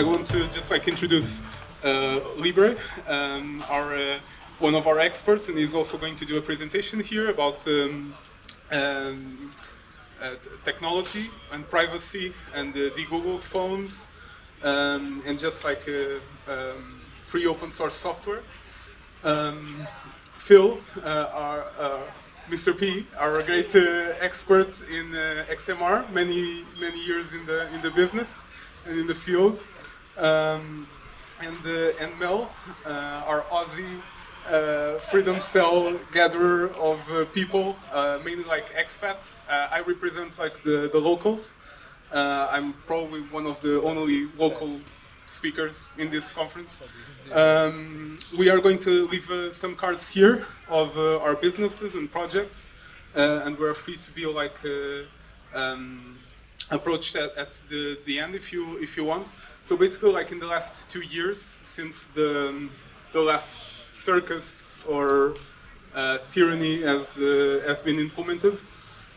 I want to just like introduce uh, Libre, um, our uh, one of our experts, and he's also going to do a presentation here about um, um, uh, technology and privacy and uh, de-googled phones um, and just like uh, um, free open source software. Um, Phil, uh, our, Mr. P, our great expert in XMR, many many years in the in the business and in the field. Um, and, uh, and Mel, uh, our Aussie uh, freedom cell gatherer of uh, people, uh, mainly like expats. Uh, I represent like the, the locals. I'm probably one of the only local speakers in this conference. Um, we are going to leave some cards here of our businesses and projects, and we're free to be like um, approached that at the, the end if you if you want. So basically, like in the last two years, since the the last circus or uh, tyranny has uh, has been implemented,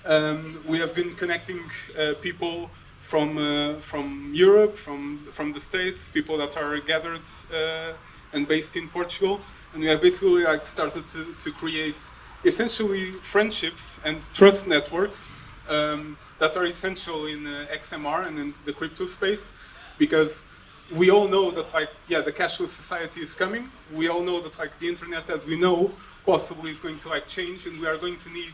um, we have been connecting uh, people from uh, from Europe, from from the States, people that are gathered uh, and based in Portugal, and we have basically like started to to create essentially friendships and trust networks um, that are essential in uh, XMR and in the crypto space because we all know that like yeah the cashless society is coming. We all know that like the internet as we know possibly is going to like change and we are going to need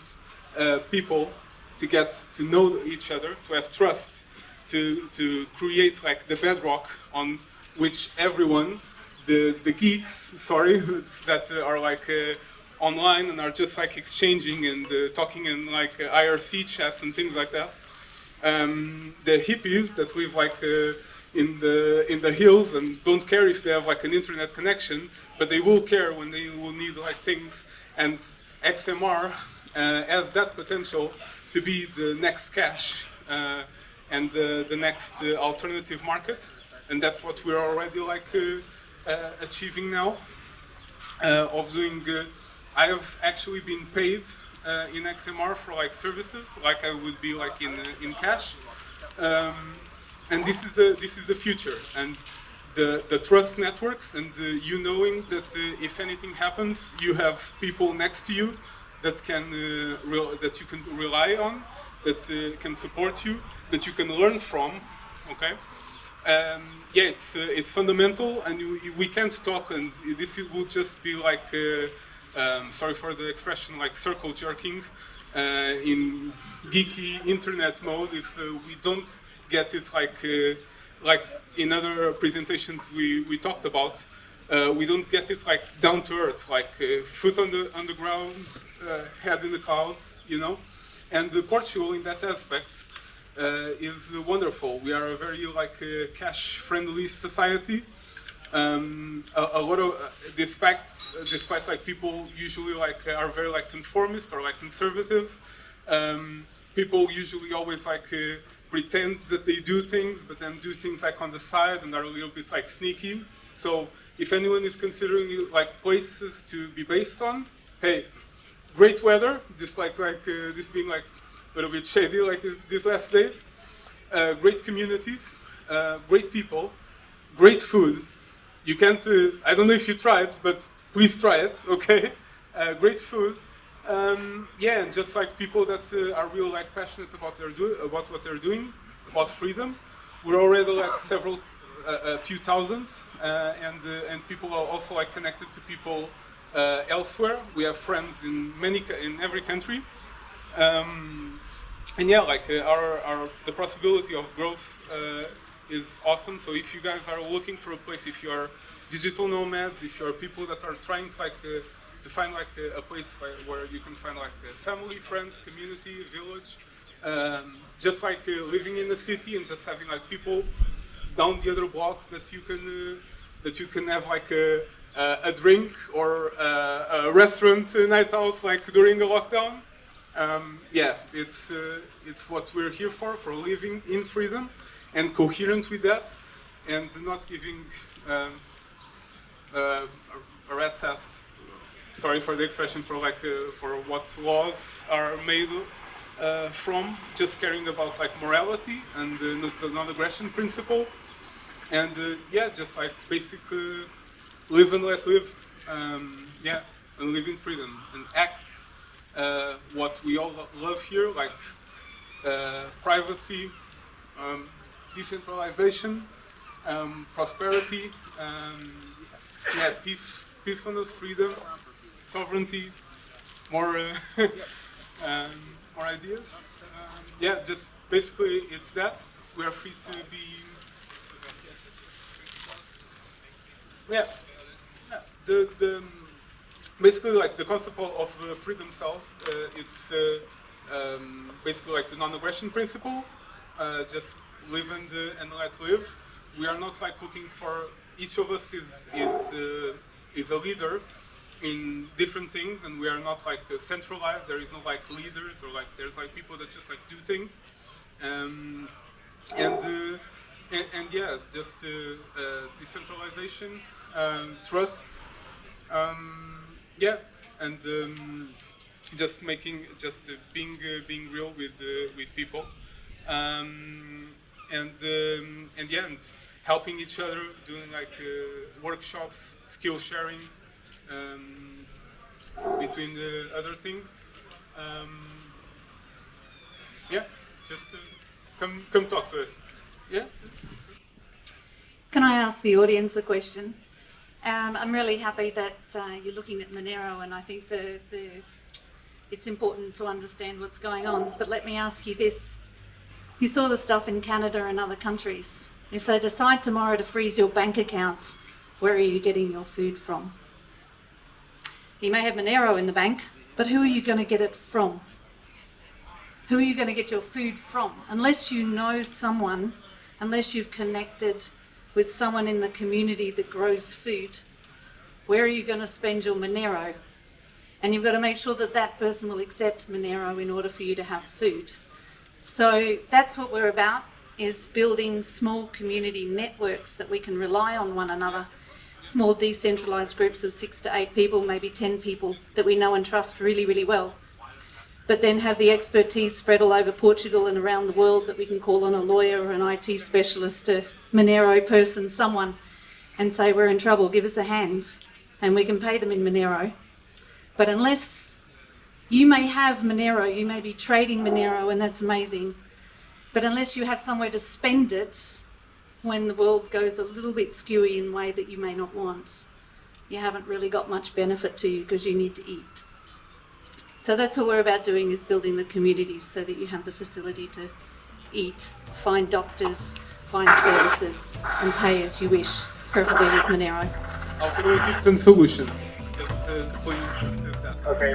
uh, people to get to know each other to have trust to to create like the bedrock on which everyone the the geeks sorry that are like uh, online and are just like exchanging and uh, talking in like uh, IRC chats and things like that. Um, the hippies that live like uh, in the in the hills and don't care if they have like an internet connection, but they will care when they will need like things. And XMR uh, has that potential to be the next cash uh, and the next uh, alternative market, and that's what we're already like achieving now of doing I have actually been paid uh, in XMR for like services, like I would be like in uh, in cash. Um, and this is the this is the future, and the the trust networks, and uh, you knowing that uh, if anything happens, you have people next to you that can uh, that you can rely on, that uh, can support you, that you can learn from. Okay. Um, yeah, it's it's fundamental, and we, we can't talk, and this will just be like um, sorry for the expression, like circle jerking uh, in geeky internet mode if uh, we don't get it like uh, like in other presentations we, we talked about. Uh, we don't get it like down to earth, like uh, foot on the on the ground, uh, head in the clouds, you know. And Portugal, in that aspect, is wonderful. We are a very like cash-friendly society. Um, a, a, lot of, uh, despite, despite like people usually like are very like conformist or like conservative, um, people usually always like uh, pretend that they do things, but then do things like on the side and are a little bit like sneaky. So if anyone is considering like places to be based on, hey, great weather, despite like uh, this being like a little bit shady like this, these last days. Uh, great communities, uh, great people, great food, you can't, uh, I don't know if you it, but please try it, okay? Uh, great food. Um, yeah, and just like people that uh, are real like passionate about their do about what they're doing, about freedom. We're already like several, a few thousands, and and people are also like connected to people elsewhere. We have friends in many in every country. Um, and yeah, like uh, our, our, the possibility of growth uh, is awesome. So if you guys are looking for a place, if you are digital nomads, if you are people that are trying to like uh, to find like a, a place where, where, you can find like family, friends, community, village, um, just like uh, living in the city and just having like people down the other block that you can uh, that you can have like a, a drink or a, a restaurant night out like during a lockdown. Um, yeah, it's uh, it's what we're here for, for living in freedom and coherent with that, and not giving um, uh, a rat's ass, sorry for the expression, for like uh, for what laws are made uh, from, just caring about like morality and the non-aggression principle. and uh, yeah, just like basically live and let live. Um, yeah, and live in freedom and act uh, what we all love here, like uh, privacy, um, decentralization, um, prosperity, um, yeah, peace, peacefulness, freedom, sovereignty, more, uh, um, more ideas. Um, yeah, just basically it's that. We are free to be. Yeah, yeah. The the basically like the concept of uh, freedom cells. Uh, it's uh, um, basically like the non-aggression principle. Uh, just live and, uh, and let live. We are not like looking for each of us is is uh, is a leader in different things, and we are not like centralized. There is no like leaders or like there's like people that just like do things, um, and, and, and yeah, just decentralization, um, trust. Um, yeah, and um, just making, just uh, being uh, being real with uh, with people, um, and um, yeah, and helping each other, doing like uh, workshops, skill sharing, um, between the other things. Um, yeah, just uh, come come talk to us. Yeah. Can I ask the audience a question? Um, I'm really happy that uh, you're looking at Monero, and I think the, the, it's important to understand what's going on. But let me ask you this. You saw the stuff in Canada and other countries. If they decide tomorrow to freeze your bank account, where are you getting your food from? You may have Monero in the bank, but who are you going to get it from? Who are you going to get your food from? Unless you know someone, unless you've connected with someone in the community that grows food, where are you going to spend your Monero? And you've got to make sure that that person will accept Monero in order for you to have food. So that's what we're about, is building small community networks that we can rely on one another. Small decentralized groups of six to eight people, maybe 10 people that we know and trust really, really well. But then have the expertise spread all over Portugal and around the world that we can call on a lawyer or an IT specialist a Monero person, someone, and say, we're in trouble, give us a hand, and we can pay them in Monero. But unless you may have Monero, you may be trading Monero, and that's amazing, but unless you have somewhere to spend it when the world goes a little bit skewy in a way that you may not want, you haven't really got much benefit to you because you need to eat. So that's what we're about doing is building the communities so that you have the facility to eat, find doctors, find services and pay as you wish, preferably with Monero. Alternatives and solutions. Just uh, point that. Okay.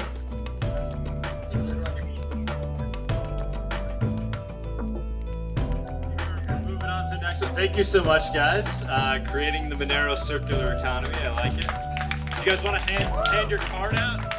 Thank you so much, guys. Uh, creating the Monero circular economy. I like it. You guys want to hand, hand your card out?